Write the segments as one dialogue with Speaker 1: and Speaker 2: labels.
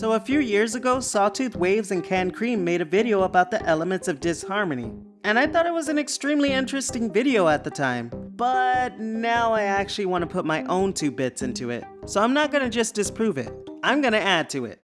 Speaker 1: So a few years ago, Sawtooth Waves and Canned Cream made a video about the elements of disharmony. And I thought it was an extremely interesting video at the time. But now I actually want to put my own two bits into it. So I'm not gonna just disprove it, I'm gonna add to it.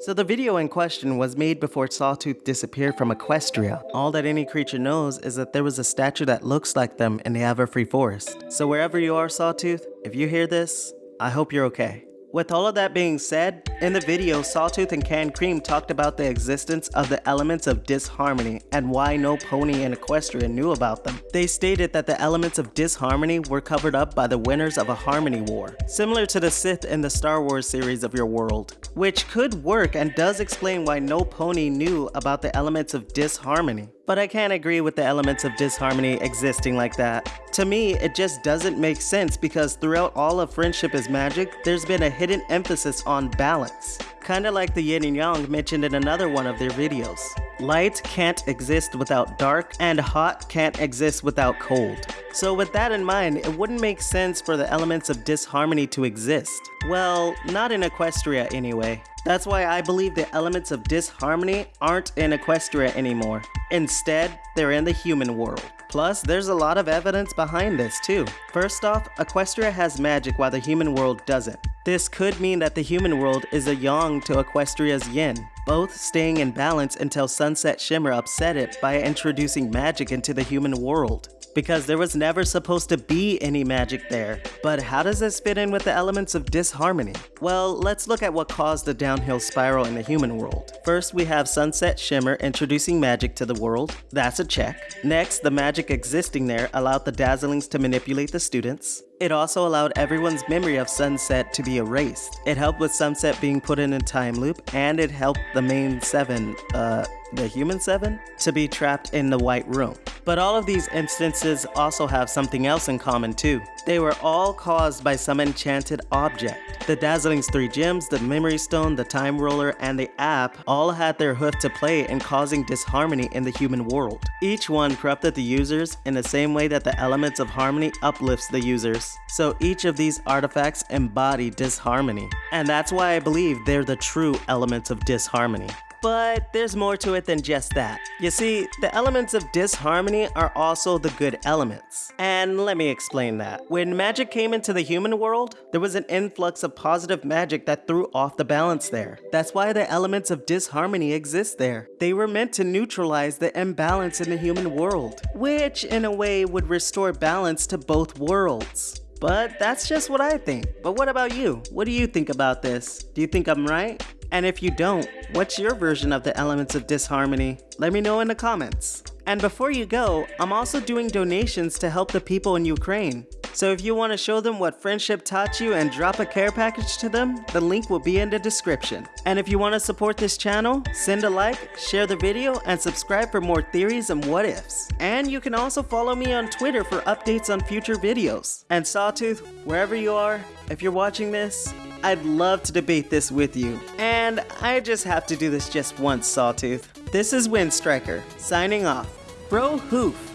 Speaker 1: So the video in question was made before Sawtooth disappeared from Equestria. All that any creature knows is that there was a statue that looks like them in the Everfree Forest. So wherever you are, Sawtooth, if you hear this, I hope you're okay. With all of that being said, in the video, Sawtooth and Canned Cream talked about the existence of the elements of disharmony and why no pony in Equestria knew about them. They stated that the elements of disharmony were covered up by the winners of a Harmony War, similar to the Sith in the Star Wars series of your world, which could work and does explain why no pony knew about the elements of disharmony. But I can't agree with the elements of disharmony existing like that. To me, it just doesn't make sense because throughout all of Friendship is Magic, there's been a hidden emphasis on balance. Kinda like the yin and yang mentioned in another one of their videos. Light can't exist without dark, and hot can't exist without cold. So with that in mind, it wouldn't make sense for the elements of disharmony to exist. Well, not in Equestria anyway. That's why I believe the elements of disharmony aren't in Equestria anymore. Instead, they're in the human world. Plus, there's a lot of evidence behind this too. First off, Equestria has magic while the human world doesn't. This could mean that the human world is a yang to Equestria's yin, both staying in balance until Sunset Shimmer upset it by introducing magic into the human world. Because there was never supposed to be any magic there. But how does this fit in with the elements of disharmony? Well, let's look at what caused the downhill spiral in the human world. First, we have Sunset Shimmer introducing magic to the world. That's a check. Next, the magic existing there allowed the Dazzlings to manipulate the students. It also allowed everyone's memory of Sunset to be erased. It helped with Sunset being put in a time loop, and it helped the main seven, uh, the human seven, to be trapped in the white room. But all of these instances also have something else in common too. They were all caused by some enchanted object. The Dazzling's three gems, the Memory Stone, the Time Twirler, and the app all had their hoof to play in causing disharmony in the human world. Each one corrupted the users in the same way that the elements of harmony uplifts the users. So each of these artifacts embody disharmony. And that's why I believe they're the true elements of disharmony. But there's more to it than just that. You see, the elements of disharmony are also the good elements. And let me explain that. When magic came into the human world, there was an influx of positive magic that threw off the balance there. That's why the elements of disharmony exist there. They were meant to neutralize the imbalance in the human world, which in a way would restore balance to both worlds. But that's just what I think. But what about you? What do you think about this? Do you think I'm right? And if you don't, what's your version of the elements of disharmony? Let me know in the comments. And before you go, I'm also doing donations to help the people in Ukraine. So if you want to show them what friendship taught you and drop a care package to them, the link will be in the description. And if you want to support this channel, send a like, share the video, and subscribe for more theories and what ifs. And you can also follow me on Twitter for updates on future videos. And Sawtooth, wherever you are, if you're watching this, I'd love to debate this with you. And I just have to do this just once, Sawtooth. This is Windstriker, signing off. Bro Hoof.